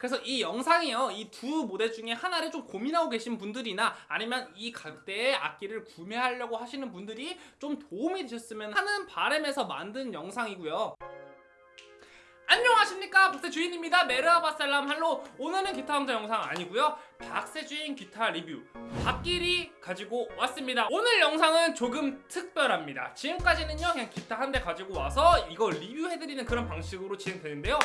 그래서 이 영상이요 이 두 모델 중에 하나를 좀 고민하고 계신 분들이나 아니면 이 가격대에 악기를 구매하려고 하시는 분들이 좀 도움이 되셨으면 하는 바람에서 만든 영상이고요. 안녕하십니까? 박세주인입니다. 메르아바살람 할로. 오늘은 기타 강좌 영상 아니고요. 박세주인 기타 리뷰 박길이 가지고 왔습니다. 오늘 영상은 조금 특별합니다. 지금까지는요 그냥 기타 한 대 가지고 와서 이거 리뷰해드리는 그런 방식으로 진행되는데요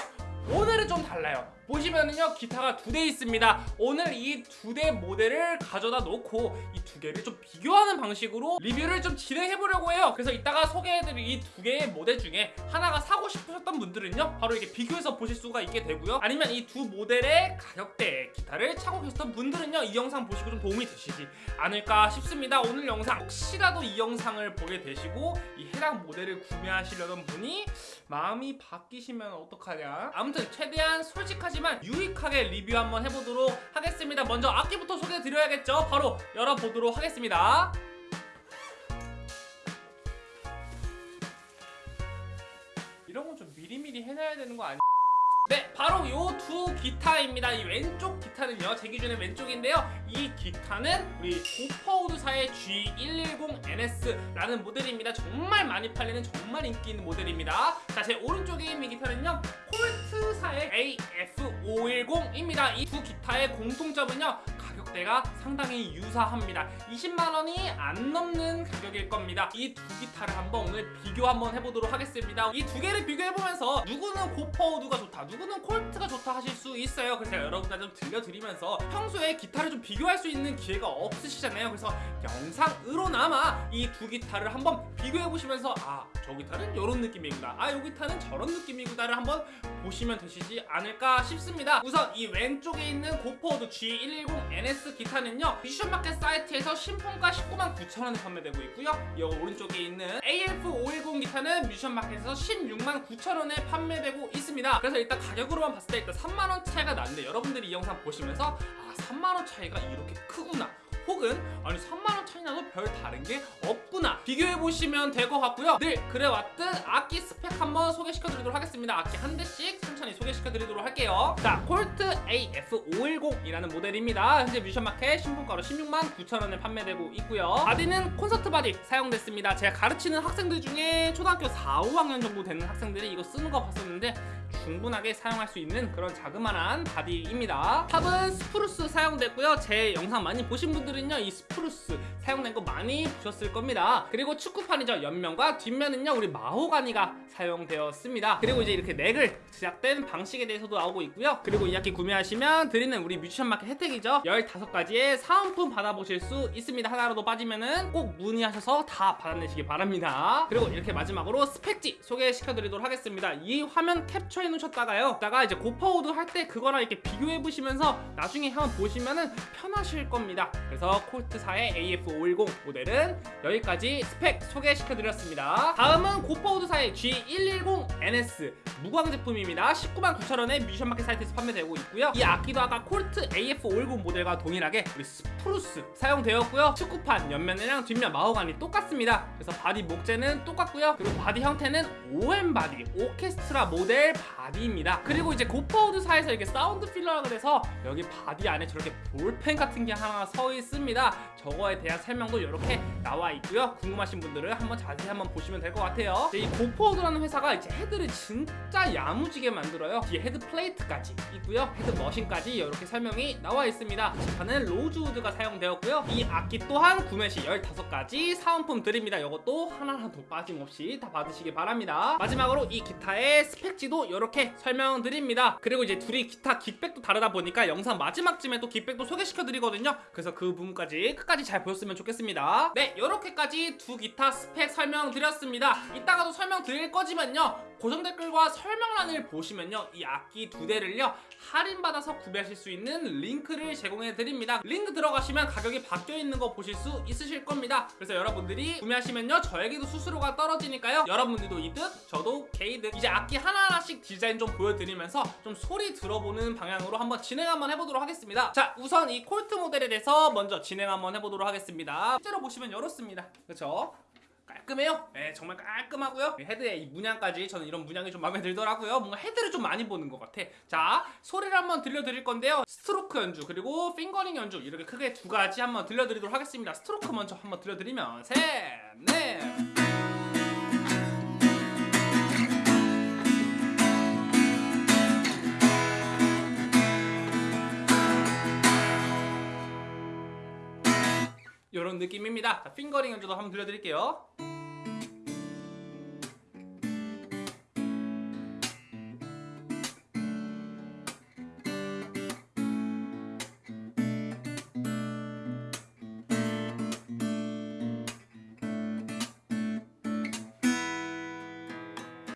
오늘은 좀 달라요. 보시면은요 기타가 두 대 있습니다. 오늘 이 두 대 모델을 가져다 놓고 이 두 개를 좀 비교하는 방식으로 리뷰를 좀 진행해 보려고 해요. 그래서 이따가 소개해드릴 이 두 개의 모델 중에 하나가 사고 싶으셨던 분들은요 바로 이렇게 비교해서 보실 수가 있게 되고요. 아니면 이 두 모델의 가격대 기타를 차고 계셨던 분들은요 이 영상 보시고 좀 도움이 되시지 않을까 싶습니다. 오늘 영상 혹시라도 이 영상을 보게 되시고 이 해당 모델을 구매하시려던 분이 마음이 바뀌시면 어떡하냐. 아무튼 최대한 솔직하지만 유익하게 리뷰 한번 해보도록 하겠습니다. 먼저 악기부터 소개해드려야겠죠? 바로 열어보도록 하겠습니다. 이런 건 좀 미리미리 해놔야 되는 거 아니 네, 바로 요 두 기타입니다. 이 왼쪽 기타는요, 제 기준에 왼쪽인데요. 이 기타는 우리 고퍼우드사의 G110NS라는 모델입니다. 정말 많이 팔리는 정말 인기 있는 모델입니다. 자, 제 오른쪽에 있는 기타는요, 콜트사의 AF510입니다. 이 두 기타의 공통점은요, 가격 대가 상당히 유사합니다. 20만원이 안 넘는 가격일 겁니다. 이 두 기타를 한번 오늘 비교 한번 해보도록 하겠습니다. 이 두 개를 비교해보면서 누구는 고퍼우드가 좋다, 누구는 콜트가 좋다 하실 수 있어요. 그래서 여러분들 좀 들려드리면서 평소에 기타를 좀 비교할 수 있는 기회가 없으시잖아요. 그래서 영상으로나마 이 두 기타를 한번 비교해보시면서 아, 저 기타는 이런 느낌이구나. 아, 이 기타는 저런 느낌이구나를 한번 보시면 되시지 않을까 싶습니다. 우선 이 왼쪽에 있는 고퍼우드 G110NS 기타는요. 뮤지션마켓 사이트에서 신품가 19만 9천원에 판매되고 있고요. 이 오른쪽에 있는 AF510 기타는 뮤지션마켓에서 16만 9천원에 판매되고 있습니다. 그래서 일단 가격으로만 봤을 때 일단 3만원 차이가 나는데 여러분들이 이 영상 보시면서 아 3만원 차이가 이렇게 크구나 혹은 아니 3만원 차이 나도 별 다른 게 없구나. 비교해보시면 될 것 같고요. 늘 그래왔듯 악기 스펙 한번 소개시켜드리도록 하겠습니다. 악기 한 대씩 천천히 소개시켜드리도록 할게요. 자 콜트 AF510이라는 모델입니다. 현재 뮤지션마켓 신품가로 16만 9천원에 판매되고 있고요. 바디는 콘서트 바디 사용됐습니다. 제가 가르치는 학생들 중에 초등학교 4, 5학년 정도 되는 학생들이 이거 쓰는 거 봤었는데 충분하게 사용할 수 있는 그런 자그마한 바디입니다. 탑은 스프루스 사용됐고요. 제 영상 많이 보신 분들은요 이 스프루스 사용된 거 많이 보셨을 겁니다. 그리고 측후판이죠. 옆면과 뒷면은요 우리 마호가니가 사용되었습니다. 그리고 이제 이렇게 넥을 제작된 방식에 대해서도 나오고 있고요. 그리고 이 악기 구매하시면 드리는 우리 뮤지션 마켓 혜택이죠. 15가지의 사은품 받아보실 수 있습니다. 하나라도 빠지면은 꼭 문의하셔서 다 받아내시기 바랍니다. 그리고 이렇게 마지막으로 스펙지 소개시켜드리도록 하겠습니다. 이 화면 캡처해 놓으셨다가요. 다가 이제 고퍼우드 할 때 그거랑 이렇게 비교해 보시면서 나중에 한번 보시면은 편하실 겁니다. 그래서 콜트사의 AF510 모델은 여기까지 스펙 소개시켜드렸습니다. 다음은 고퍼우드사의 G110NS 무광 제품입니다. 19만 9천원에 뮤지션 마켓 사이트에서 판매되고 있고요. 이 악기도 아까 콜트 AF510 모델과 동일하게 우리 스프루스 사용되었고요. 측후판 옆면이랑 뒷면 마호가니 똑같습니다. 그래서 바디 목재는 똑같고요. 그리고 바디 형태는 OM 바디 오케스트라 모델 바디 입니다. 그리고 이제 고퍼우드사에서 이렇게 sound pillar가 돼서 여기 바디 안에 저렇게 볼펜 같은 게 하나 서 있습니다. 저거에 대한 설명도 이렇게 나와 있고요. 궁금하신 분들은 한번 자세히 한번 보시면 될 것 같아요. 이 고퍼우드라는 회사가 이제 헤드를 진짜 야무지게 만들어요. 뒤에 head plate까지 있고요. head machine까지 이렇게 설명이 나와 있습니다. 지판은 로즈우드가 사용되었고요. 이 악기 또한 구매 시 15가지 사은품 드립니다. 이것도 하나라도 빠짐없이 다 받으시기 바랍니다. 마지막으로 이 기타의 스펙지도 이렇게 설명드립니다. 그리고 이제 둘이 기타 gig bag도 다르다 보니까 영상 마지막쯤에 또 gig bag도 소개시켜드리거든요. 그래서 그 부분까지 끝까지 잘 보셨으면 좋겠습니다. 네 이렇게까지 두 기타 스펙 설명드렸습니다. 이따가도 설명드릴 거지만요. 고정 댓글과 설명란을 보시면요. 이 악기 두 대를요. 할인받아서 구매하실 수 있는 링크를 제공해 드립니다. 링크 들어가시면 가격이 바뀌어 있는 거 보실 수 있으실 겁니다. 그래서 여러분들이 구매하시면요. 저에게도 수수료가 떨어지니까요. 여러분들도 이득 저도 개이득. 이제 악기 하나하나씩 디자인 좀 보여드리면서 좀 소리 들어보는 방향으로 한번 진행 한번 해보도록 하겠습니다 자 우선 이 콜트 모델에 대해서 먼저 진행 한번 해보도록 하겠습니다 실제로 보시면 이렇습니다 그렇죠 깔끔해요. 네, 정말 깔끔하고요. 헤드의 이 문양까지 저는 이런 문양이 좀 마음에 들더라고요. 뭔가 헤드를 좀 많이 보는 것 같아. 자, 소리를 한번 들려드릴 건데요. 스트로크 연주 그리고 핑거링 연주 이렇게 크게 두 가지 한번 들려드리도록 하겠습니다. 스트로크 먼저 한번 들려드리면 셋, 넷. 이런 느낌입니다. 자, 핑거링 연주도 한번 들려드릴게요.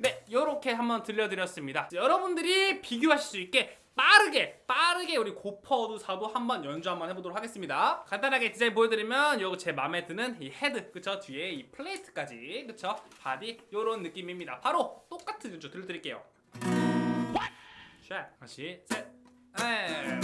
네, 이렇게 한번 들려드렸습니다. 여러분들이 비교하실 수 있게 빠르게 빠르게 우리 고퍼우드사도 한번 연주 한번 해보도록 하겠습니다. 간단하게 디자인 보여드리면 요거 제 마음에 드는 이 헤드 그쵸 뒤에 이 plate까지 그쵸 바디 요런 느낌입니다. 바로 똑같은 연주 들려드릴게요. 샷 다시 셋 넷.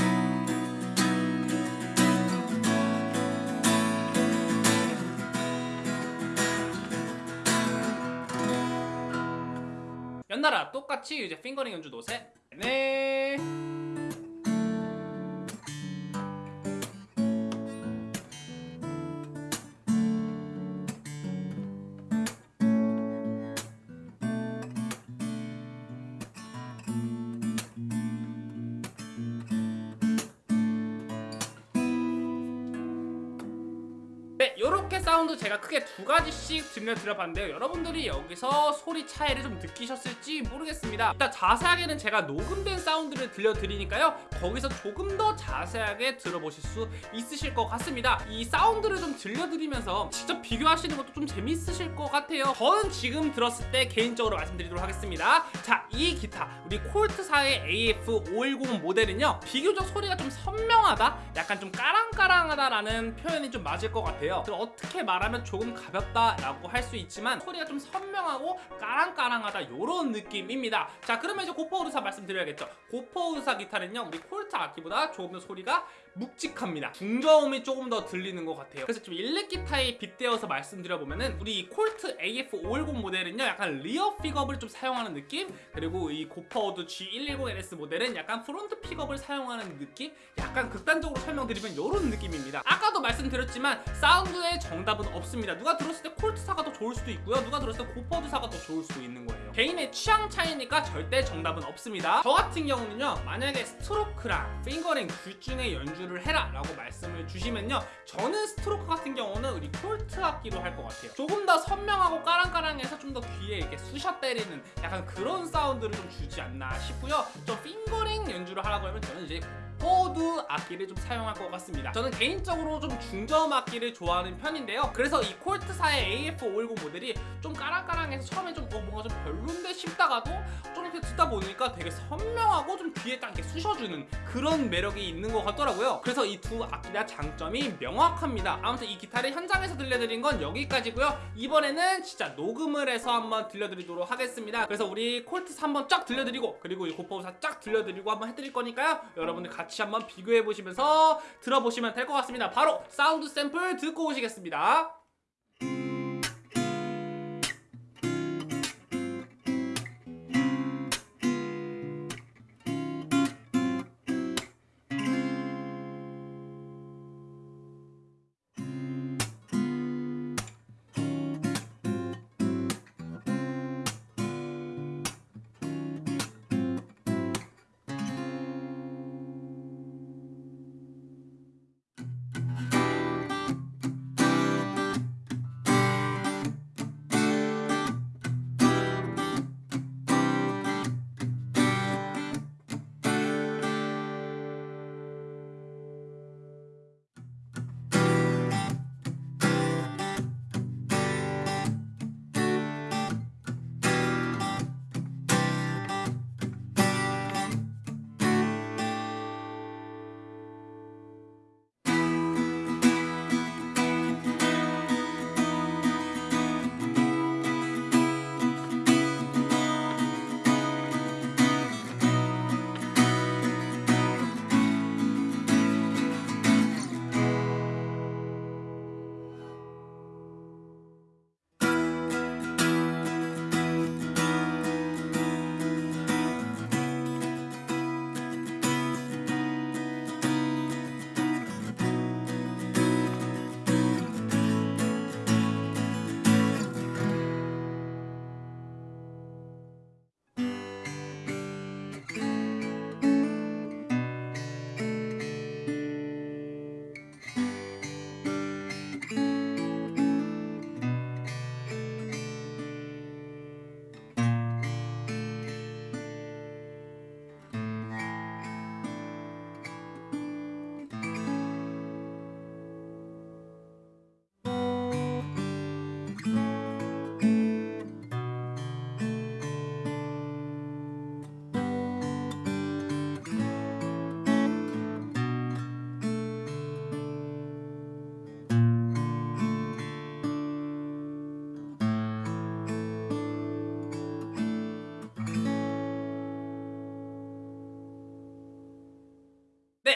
연달아 똑같이 이제 핑거링 연주도 셋, 넷. 크게 두 가지씩 들려드려봤는데요. 여러분들이 여기서 소리 차이를 좀 느끼셨을지 모르겠습니다. 일단 자세하게는 제가 녹음된 사운드를 들려드리니까요. 거기서 조금 더 자세하게 들어보실 수 있으실 것 같습니다. 이 사운드를 좀 들려드리면서 직접 비교하시는 것도 좀 재밌으실 것 같아요. 저는 지금 들었을 때 개인적으로 말씀드리도록 하겠습니다. 자, 이 기타, 우리 콜트사의 AF510 모델은요. 비교적 소리가 좀 선명하다? 약간 좀 까랑까랑하다라는 표현이 좀 맞을 것 같아요. 어떻게 말하면 조금 가볍다라고 할 수 있지만 소리가 좀 선명하고 까랑까랑하다 이런 느낌입니다. 자 그러면 이제 고퍼우르사 말씀드려야겠죠. 고퍼우르사 기타는요 우리 콜트 악기보다 조금 더 소리가 묵직합니다. 중저음이 조금 더 들리는 것 같아요. 그래서 좀 일렉 기타에 빗대어서 말씀드려보면은 우리 이 콜트 AF510 모델은요 약간 rear pickup을 좀 사용하는 느낌 그리고 이 고퍼우드 G110NS 모델은 약간 front pickup을 사용하는 느낌 약간 극단적으로 설명드리면 이런 느낌입니다. 아까도 말씀드렸지만 사운드의 정답은 없습니다. 누가 들었을 때 콜트사가 더 좋을 수도 있고요. 누가 들었을 때 고퍼우드사가 더 좋을 수도 있는 거예요. 개인의 취향 차이니까 절대 정답은 없습니다. 저 같은 경우는요 만약에 스트로크랑 핑거링 둘 중에 연주를 해라 라고 말씀을 주시면요 저는 스트로크 같은 경우는 우리 콜트 악기로 할 것 같아요. 조금 더 선명하고 까랑까랑해서 좀 더 귀에 이렇게 쑤셔 때리는 약간 그런 사운드를 좀 주지 않나 싶고요. 좀 fingering 연주를 하라고 하면 저는 이제 고퍼 악기를 좀 사용할 것 같습니다. 저는 개인적으로 좀 중저음 악기를 좋아하는 편인데요. 그래서 이 콜트사의 AF510 모델이 좀 까랑까랑해서 처음에 좀 어, 뭔가 좀 별론데 싶다가도 좀 이렇게 듣다 보니까 되게 선명하고 좀 귀에 딱 이렇게 쑤셔주는 그런 매력이 있는 것 같더라고요. 그래서 이 두 악기 다 장점이 명확합니다. 아무튼 이 기타를 현장에서 들려드린 건 여기까지고요. 이번에는 진짜 녹음을 해서 한번 들려드리도록 하겠습니다. 그래서 우리 콜트사 한번 쫙 들려드리고 그리고 이 고퍼우드사 쫙 들려드리고 한번 해드릴 거니까요. 여러분들 같이 한번 비교해 보시면서 들어보시면 될 것 같습니다. 바로 사운드 샘플 듣고 오시겠습니다.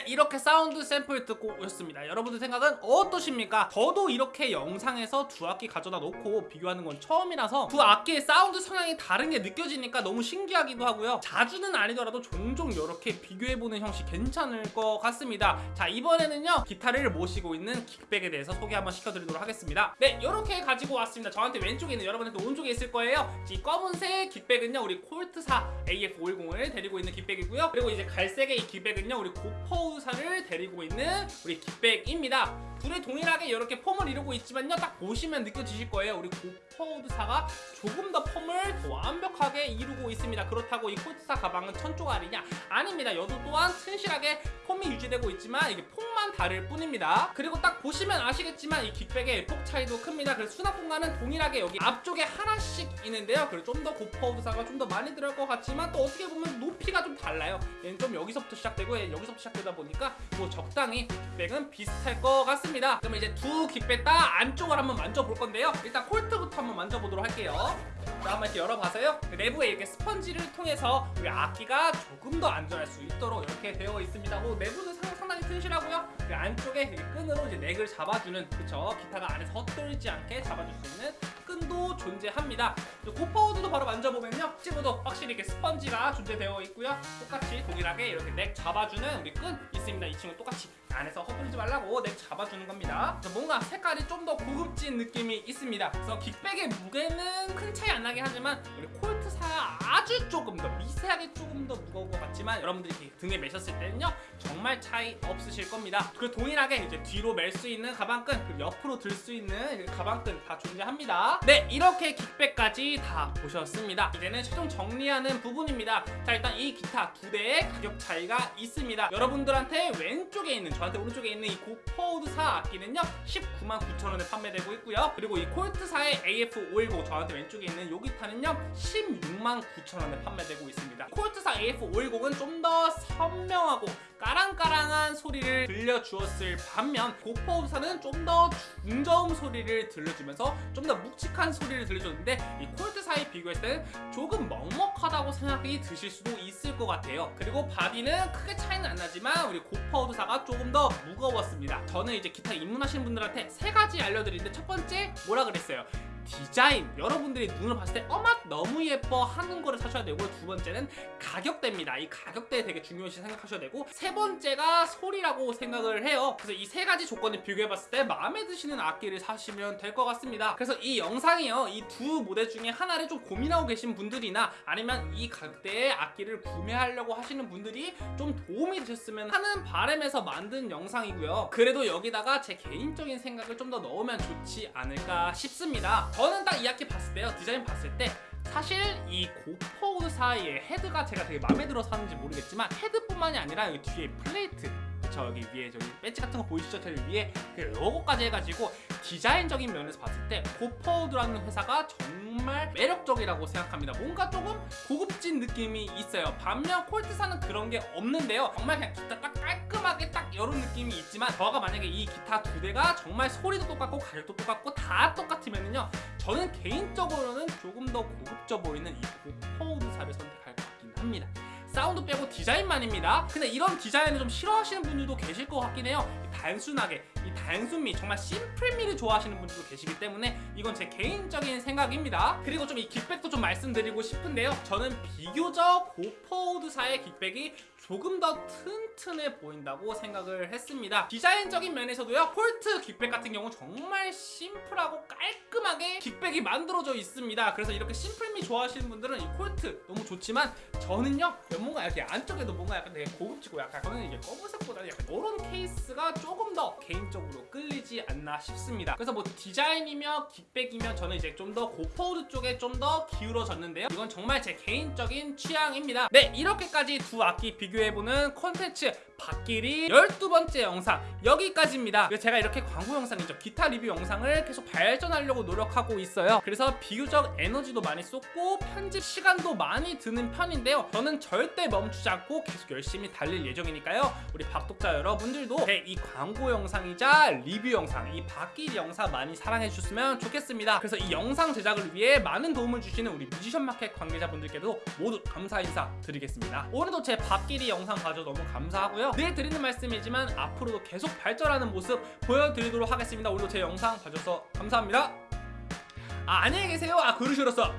이렇게 사운드 샘플 듣고 오셨습니다. 여러분들 생각은 어떠십니까? 저도 이렇게 영상에서 두 악기 가져다 놓고 비교하는 건 처음이라서 두 악기의 사운드 성향이 다른 게 느껴지니까 너무 신기하기도 하고요. 자주는 아니더라도 종종 이렇게 비교해보는 형식 괜찮을 것 같습니다. 자 이번에는요 기타를 모시고 있는 gig bag에 대해서 소개 한번 시켜드리도록 하겠습니다. 네 이렇게 가지고 왔습니다. 저한테 왼쪽에 있는 여러분한테 오른쪽에 있을 거예요. 이 검은색 gig bag은요 우리 콜트사 AF510을 데리고 있는 gig bag이고요. 그리고 이제 갈색의 이 gig bag은요 우리 고퍼우드사를 데리고 있는 우리 gig bag입니다 둘이 동일하게 이렇게 폼을 이루고 있지만요. 딱 보시면 느껴지실 거예요. 우리 고퍼우드사가 조금 더 폼을 더 완벽하게 이루고 있습니다. 그렇다고 이 코트사 가방은 천조가리냐? 아닙니다. 여도 또한 튼실하게 폼이 유지되고 있지만 이게 폭만 다를 뿐입니다. 그리고 딱 보시면 아시겠지만 이 깃백의 폭 차이도 큽니다. 그래서 수납 공간은 동일하게 여기 앞쪽에 하나씩 있는데요. 그리고 좀더 고퍼우드사가 좀 더 많이 들어갈 것 같지만 또 어떻게 보면 높이가 좀 달라요. 얘는 좀 여기서부터 시작되고 여기서부터 시작되다 보니까 뭐 적당히 깃백은 비슷할 것 같습니다 그럼 이제 두 깃백 다 안쪽을 한번 만져볼 건데요. 일단 콜트부터 한번 만져보도록 할게요. 자 한번 이렇게 열어봐서요. 그 내부에 이렇게 스펀지를 통해서 우리 악기가 조금 더 안전할 수 있도록 이렇게 되어 있습니다. 오, 내부는 상, 상당히 튼실하고요. 그 안쪽에 끈으로 이제 넥을 잡아주는 그쵸? 기타가 안에서 헛돌지 않게 잡아줄 수 있는 끈도 존재합니다. 고퍼우드도 바로 만져보면요. 친구도 확실히 이렇게 스펀지가 존재되어 있고요. 똑같이 동일하게 이렇게 넥 잡아주는 우리 끈 있습니다. 이 친구 똑같이 안에서 허물지 말라고 넥 잡아주는 겁니다. 뭔가 색깔이 좀 더 고급진 느낌이 있습니다. 그래서 킥백의 무게는 큰 차이 안 나긴 하지만 우리 콜 아주 조금 더 미세하게 조금 더 무거운 것 같지만 여러분들이 등에 매셨을 때는요 정말 차이 없으실 겁니다. 그리고 동일하게 이제 뒤로 멜 수 있는 가방끈 그리고 옆으로 들 수 있는 가방끈 다 존재합니다. 네 이렇게 킥백까지 다 보셨습니다. 이제는 최종 정리하는 부분입니다. 자 일단 이 기타 두 대의 가격 차이가 있습니다. 여러분들한테 왼쪽에 있는 저한테 오른쪽에 있는 이 고퍼우드사 악기는요 19만 9천원에 판매되고 있고요. 그리고 이 콜트사의 AF510 저한테 왼쪽에 있는 요 기타는요 16만 9천원에 판매되고 있습니다. 콜트사 AF510은 좀 더 선명하고 까랑까랑한 소리를 들려주었을 반면 고퍼우드사는 좀 더 중저음 소리를 들려주면서 좀 더 묵직한 소리를 들려줬는데 이 콜트사에 비교했을 때는 조금 먹먹하다고 생각이 드실 수도 있을 것 같아요. 그리고 body는 크게 차이는 안 나지만 우리 고퍼우드사가 조금 더 무거웠습니다. 저는 이제 기타 입문하시는 분들한테 세 가지 알려드리는데 첫 번째 뭐라 그랬어요 디자인. 여러분들이 눈으로 봤을 때 어맛 너무 예뻐 하는 거를 사셔야 되고 두 번째는 가격대입니다. 이 가격대 되게 중요시 생각하셔야 되고 세 번째가 소리라고 생각을 해요. 그래서 이 세 가지 조건을 비교해 봤을 때 마음에 드시는 악기를 사시면 될 것 같습니다. 그래서 이 영상이요. 이 두 모델 중에 하나를 좀 고민하고 계신 분들이나 아니면 이 가격대의 악기를 구매하려고 하시는 분들이 좀 도움이 되셨으면 하는 바람에서 만든 영상이고요. 그래도 여기다가 제 개인적인 생각을 좀 더 넣으면 좋지 않을까 싶습니다 저는 딱이 악기 봤을 때요. 디자인 봤을 때 사실 이 고퍼우드사의 헤드가 제가 되게 마음에 들어서 하는지 모르겠지만 헤드뿐만이 아니라 여기 뒤에 플레이트 저 여기 위에 저기 배지 같은 거 보이시죠? 저기 위에 그 로고까지 해가지고 디자인적인 면에서 봤을 때 고퍼우드라는 회사가 정말 매력적이라고 생각합니다. 뭔가 조금 고급진 느낌이 있어요. 반면 콜트사는 그런 게 없는데요. 정말 그냥 기타 딱 깔끔하게 딱 이런 느낌이 있지만 저가 만약에 이 기타 두 대가 정말 소리도 똑같고 가격도 똑같고 다 똑같으면요 저는 개인적으로는 조금 더 고급져 보이는 이 고퍼우드사를 선택할 것 같긴 합니다. 사운드 빼고 디자인만입니다. 근데 이런 디자인을 좀 싫어하시는 분들도 계실 것 같긴 해요 단순하게 이 단순미 정말 심플미를 좋아하시는 분들도 계시기 때문에 이건 제 개인적인 생각입니다. 그리고 좀 이 gig bag도 좀 말씀드리고 싶은데요. 저는 비교적 고퍼우드사의 gig bag이 조금 더 튼튼해 보인다고 생각을 했습니다. 디자인적인 면에서도요 콜트 gig bag 같은 경우 정말 심플하고 깔끔하게 gig bag이 만들어져 있습니다. 그래서 이렇게 심플미 좋아하시는 분들은 이 콜트 너무 좋지만 저는요 뭔가 이렇게 안쪽에도 뭔가 약간 되게 고급지고 약간 저는 이게 검은색보다는 약간 이런 케이스가 조금 더 개인적으로 끌리지 않나 싶습니다. 그래서 뭐 디자인이며 gig bag이며 저는 이제 좀 더 고퍼우드 쪽에 좀 더 기울어졌는데요. 이건 정말 제 개인적인 취향입니다. 네 이렇게까지 두 악기 비교해보는 콘텐츠 박길이 12번째 영상 여기까지입니다. 제가 이렇게 광고 영상이죠 기타 리뷰 영상을 계속 발전하려고 노력하고 있어요. 그래서 비교적 에너지도 많이 쏟고 편집 시간도 많이 드는 편인데요. 저는 절대 멈추지 않고 계속 열심히 달릴 예정이니까요. 우리 박독자 여러분들도 제 이 광고 영상이자 리뷰 영상 이 박길이 영상 많이 사랑해 주셨으면 좋겠습니다 그래서 이 영상 제작을 위해 많은 도움을 주시는 우리 뮤지션 마켓 관계자분들께도 모두 감사 인사 드리겠습니다 오늘도 제 박길이 영상 봐줘 너무 감사하고요. 늘 드리는 말씀이지만 앞으로도 계속 발전하는 모습 보여드리도록 하겠습니다. 오늘도 제 영상 봐줘서 감사합니다. 아 안녕히 계세요. 아 그루시로서